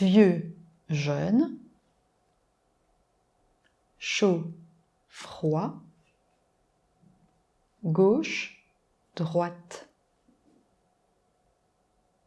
vieux, jeune, chaud, froid, gauche, droite.